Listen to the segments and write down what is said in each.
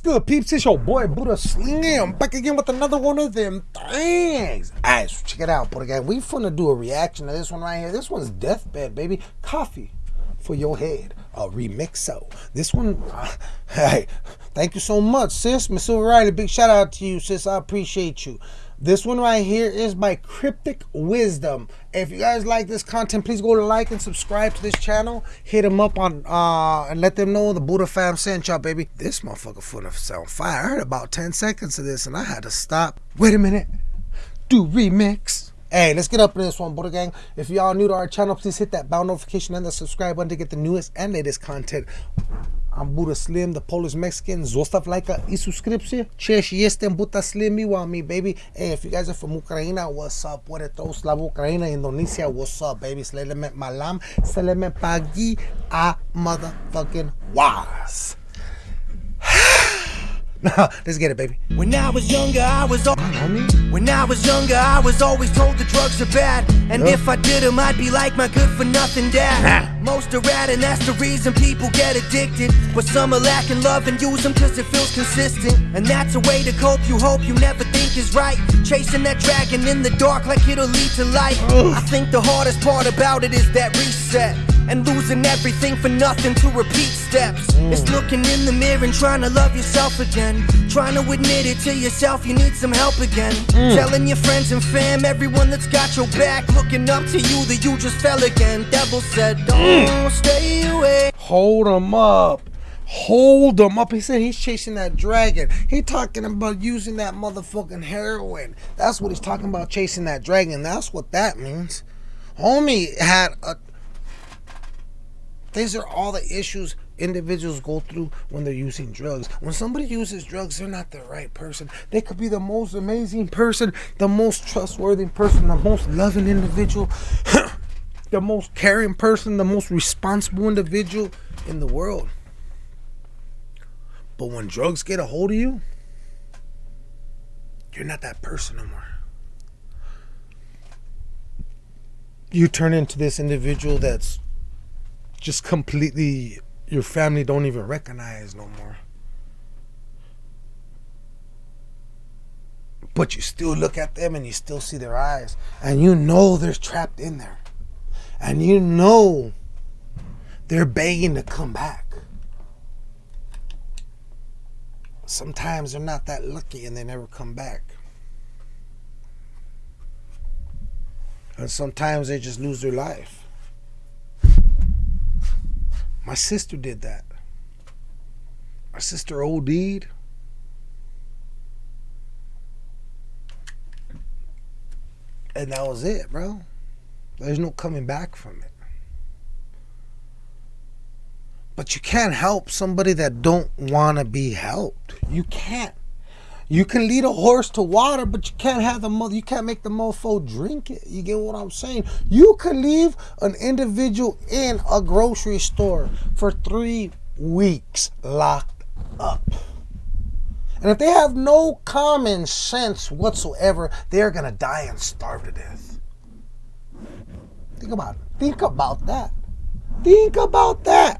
good, peeps? It's your boy Buddha Slim back again with another one of them things. Alright, so check it out, Buddha Gang. We finna do a reaction to this one right here. This one's Deathbed, baby. Coffee for your head. A remixo. This one, uh, hey, thank you so much, sis. Miss Silver Riley, big shout out to you, sis. I appreciate you. This one right here is by Cryptic Wisdom. If you guys like this content, please go to like and subscribe to this channel. Hit them up on uh and let them know the Buddha fam sent y'all, baby. This motherfucker full of sound fire. I heard about 10 seconds of this and I had to stop. Wait a minute. Do remix. Hey, let's get up in this one, Buddha Gang. If y'all new to our channel, please hit that bell notification and the subscribe button to get the newest and latest content. I'm Buddha Slim, the Polish Mexican. Zostav lajka i subskrypcję. Cześć, jestem Buddha Slim, you want me, baby. Hey, if you guys are from Ukraine, what's up? Puerto Slav, Ukraine, Indonesia, what's up, baby? Selemet malam, selemet pagi, a motherfucking was. Let's get it, baby. When I was younger, I was when I was younger, I was always told the drugs are bad, and Yeah. if I did them, I'd be like my good-for-nothing dad. Most are rad, and that's the reason people get addicted. But some are lacking love and use them 'cause it feels consistent, and that's a way to cope. You hope you never think is right, chasing that dragon in the dark like it'll lead to light. I think the hardest part about it is that reset. And losing everything for nothing to repeat steps. Mm. It's looking in the mirror and trying to love yourself again. Trying to admit it to yourself, you need some help again. Mm. Telling your friends and fam, everyone that's got your back, looking up to you that you just fell again. Devil said, Don't mm. stay away. Hold him up. Hold him up. He said he's chasing that dragon. He talking about using that motherfucking heroin. That's what he's talking about, chasing that dragon. That's what that means. Homie had a. These are all the issues individuals go through when they're using drugs. When somebody uses drugs, they're not the right person. They could be the most amazing person, the most trustworthy person, the most loving individual. the most caring person, the most responsible individual in the world. But when drugs get a hold of you, you're not that person no more. You turn into this individual that's just completely your family don't even recognize no more. But you still look at them and you still see their eyes. And you know they're trapped in there. And you know they're begging to come back. Sometimes they're not that lucky and they never come back. And sometimes they just lose their life. My sister did that. My sister OD'd. And that was it, bro. There's no coming back from it. But you can't help somebody that don't want to be helped. You can't. You can lead a horse to water, but you can't have the mother. You can't make the mofo drink it. You get what I'm saying? You can leave an individual in a grocery store for three weeks locked up. And if they have no common sense whatsoever, they're gonna die and starve to death. Think about it. Think about that. Think about that.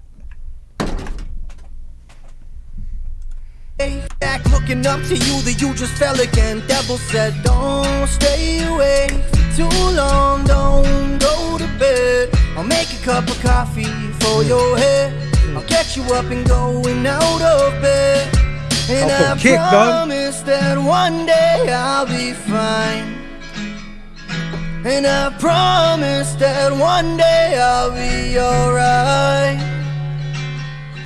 Back looking up to you that you just fell again. Devil said, Don't stay away for too long, don't go to bed. I'll make a cup of coffee for hmm. your head. I'll get you up and going out of bed. And I kick, dog. promise that one day I'll be fine. And I promise that one day I'll be alright.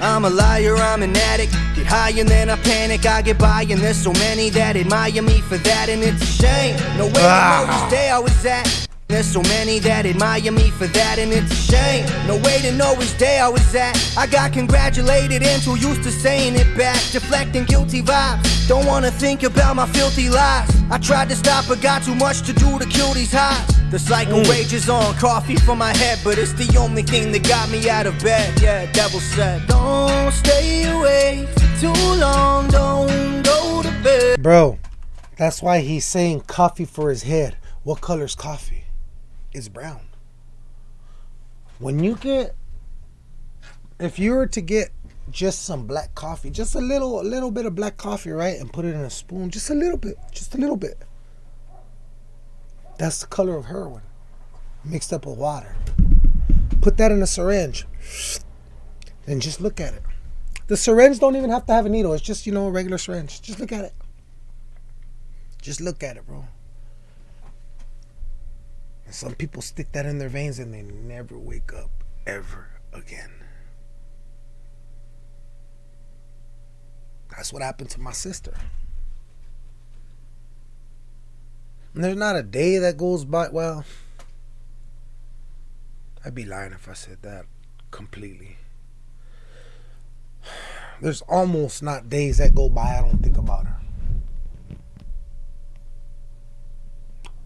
I'm a liar, I'm an addict. Get high and then I panic, I get by, and there's so many that admire me for that, and it's a shame. No way to know which day I was at. There's so many that admire me for that, and it's a shame. No way to know which day I was at. I got congratulated and too used to saying it back, deflecting guilty vibes. Don't wanna think about my filthy lies. I tried to stop, but got too much to do to kill these highs. The cycle mm. rages on, coffee for my head, but it's the only thing that got me out of bed. Yeah, devil said, Don't stay away too long, don't go to bed. Bro, that's why he's saying coffee for his head. What color's coffee? It's brown. When you get, if you were to get just some black coffee, just a little, a little bit of black coffee, right, and put it in a spoon, just a little bit, just a little bit. That's the color of heroin, mixed up with water. Put that in a syringe, and just look at it. The syringe don't even have to have a needle. It's just you know a regular syringe. Just look at it. Just look at it, bro. And some people stick that in their veins and they never wake up ever again. That's what happened to my sister. And there's not a day that goes by. Well, I'd be lying if I said that completely. There's almost not days that go by I don't think about her.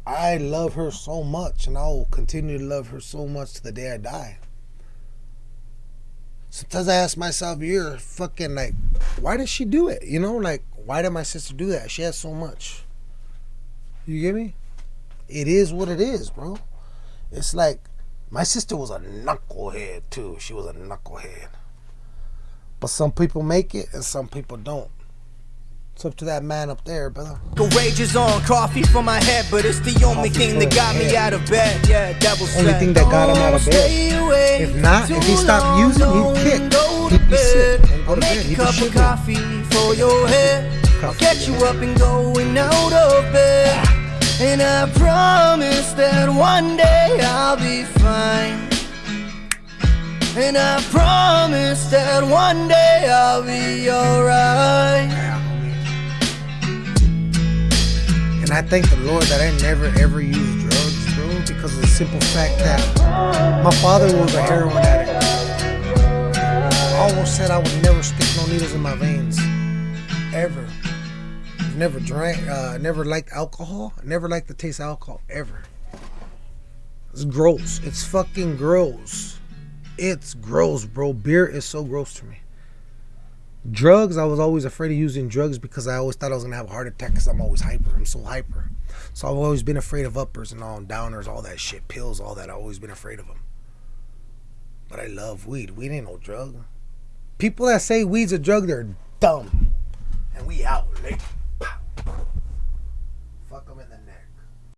I love her so much, and I will continue to love her so much to the day I die. Sometimes I ask myself, you're fucking like, why did she do it? You know, like, why did my sister do that? She has so much. You get me? It is what it is, bro. It's like, my sister was a knucklehead, too. She was a knucklehead. But some people make it and some people don't. It's up to that man up there, brother. Courageous on coffee for my head, but it's the only Coffee thing that got me out of bed. Yeah, devil Only thing that got him out of bed. If not, if he stopped using, he'd kick. go He'd be sick and go to bed. make He'd a be cup of coffee for your head. I'll get you up and going out of bed. And I promise that one day I'll be fine. And I promise that one day I'll be alright. And I thank the Lord that I never ever used drugs, bro, because of the simple fact that my father was a heroin addict. I almost said I would never stick no needles in my veins. Ever. Never drank, uh, never liked alcohol. Never liked the taste of alcohol, ever. It's gross. It's fucking gross. It's gross, bro. Beer is so gross to me. Drugs, I was always afraid of using drugs because I always thought I was gonna have a heart attack because I'm always hyper. I'm so hyper. So I've always been afraid of uppers and all, downers, all that shit, pills, all that. I've always been afraid of them. But I love weed. Weed ain't no drug. People that say weed's a drug, they're dumb. And we out late.